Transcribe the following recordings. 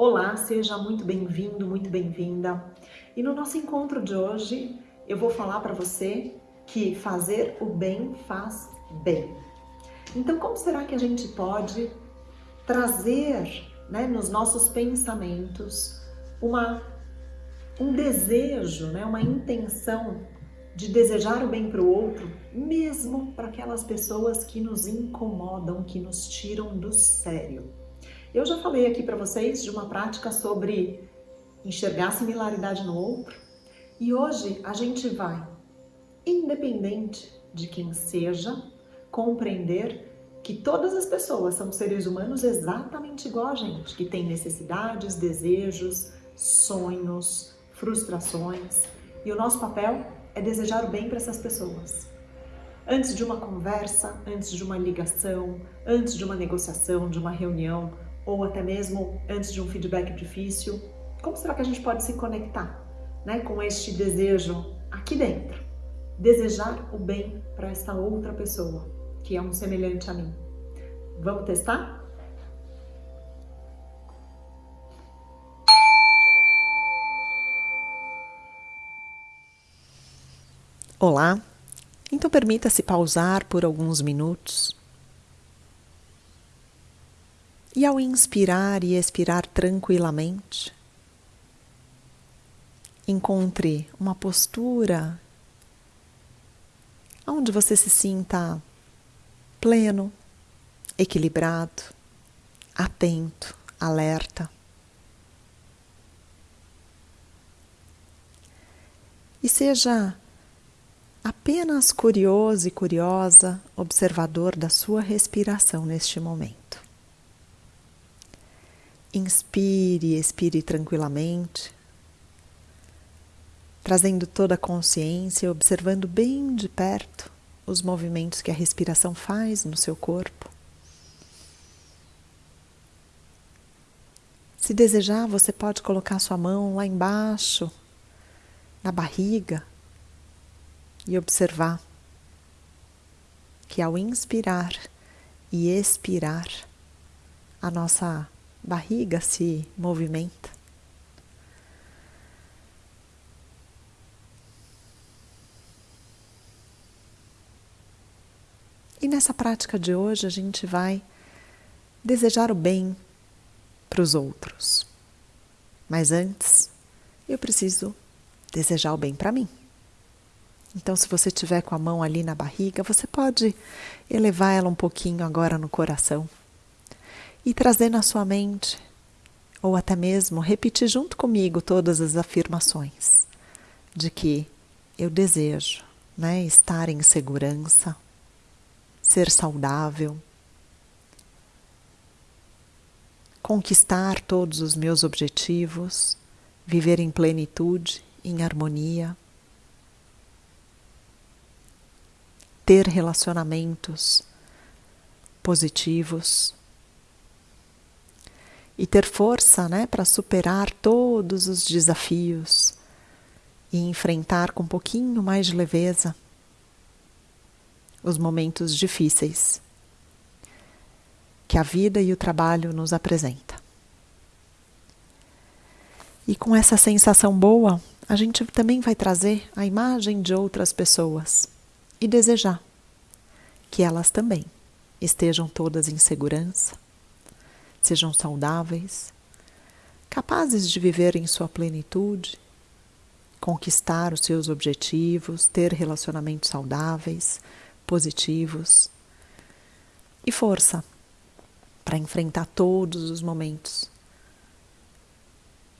Olá, seja muito bem-vindo, muito bem-vinda. E no nosso encontro de hoje, eu vou falar para você que fazer o bem faz bem. Então, como será que a gente pode trazer né, nos nossos pensamentos uma, um desejo, né, uma intenção de desejar o bem para o outro, mesmo para aquelas pessoas que nos incomodam, que nos tiram do sério? Eu já falei aqui para vocês de uma prática sobre enxergar similaridade no outro e hoje a gente vai, independente de quem seja, compreender que todas as pessoas são seres humanos exatamente igual a gente, que têm necessidades, desejos, sonhos, frustrações e o nosso papel é desejar o bem para essas pessoas. Antes de uma conversa, antes de uma ligação, antes de uma negociação, de uma reunião, ou até mesmo antes de um feedback difícil, como será que a gente pode se conectar né, com este desejo aqui dentro? Desejar o bem para essa outra pessoa, que é um semelhante a mim. Vamos testar? Olá, então permita-se pausar por alguns minutos e ao inspirar e expirar tranquilamente, encontre uma postura onde você se sinta pleno, equilibrado, atento, alerta. E seja apenas curioso e curiosa, observador da sua respiração neste momento. Inspire e expire tranquilamente, trazendo toda a consciência, observando bem de perto os movimentos que a respiração faz no seu corpo. Se desejar, você pode colocar sua mão lá embaixo, na barriga, e observar que ao inspirar e expirar, a nossa barriga se movimenta. E nessa prática de hoje a gente vai desejar o bem para os outros. Mas antes, eu preciso desejar o bem para mim. Então, se você tiver com a mão ali na barriga, você pode elevar ela um pouquinho agora no coração e trazer na sua mente, ou até mesmo repetir junto comigo todas as afirmações de que eu desejo né, estar em segurança, ser saudável, conquistar todos os meus objetivos, viver em plenitude, em harmonia, ter relacionamentos positivos e ter força né, para superar todos os desafios e enfrentar com um pouquinho mais de leveza os momentos difíceis que a vida e o trabalho nos apresenta. E com essa sensação boa, a gente também vai trazer a imagem de outras pessoas e desejar que elas também estejam todas em segurança sejam saudáveis, capazes de viver em sua plenitude, conquistar os seus objetivos, ter relacionamentos saudáveis, positivos e força para enfrentar todos os momentos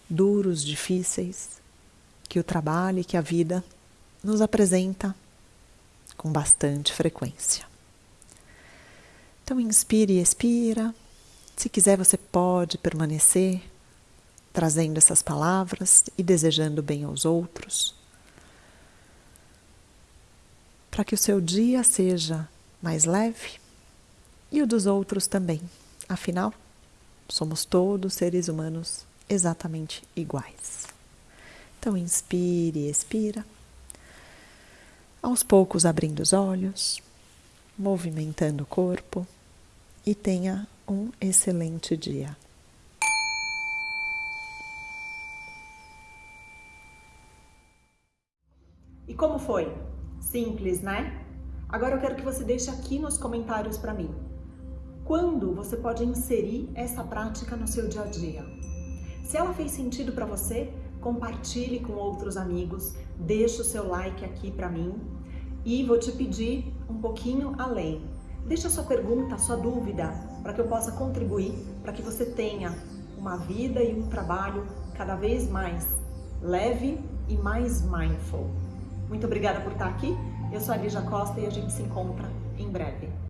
duros, difíceis que o trabalho e que a vida nos apresenta com bastante frequência. Então inspire e expira. Se quiser, você pode permanecer trazendo essas palavras e desejando bem aos outros, para que o seu dia seja mais leve e o dos outros também. Afinal, somos todos seres humanos exatamente iguais. Então, inspire e expira. Aos poucos, abrindo os olhos, movimentando o corpo e tenha um excelente dia. E como foi? Simples, né? Agora eu quero que você deixe aqui nos comentários para mim. Quando você pode inserir essa prática no seu dia a dia? Se ela fez sentido para você, compartilhe com outros amigos, deixe o seu like aqui para mim e vou te pedir um pouquinho além. Deixa a sua pergunta, a sua dúvida, para que eu possa contribuir, para que você tenha uma vida e um trabalho cada vez mais leve e mais mindful. Muito obrigada por estar aqui. Eu sou a Lígia Costa e a gente se encontra em breve.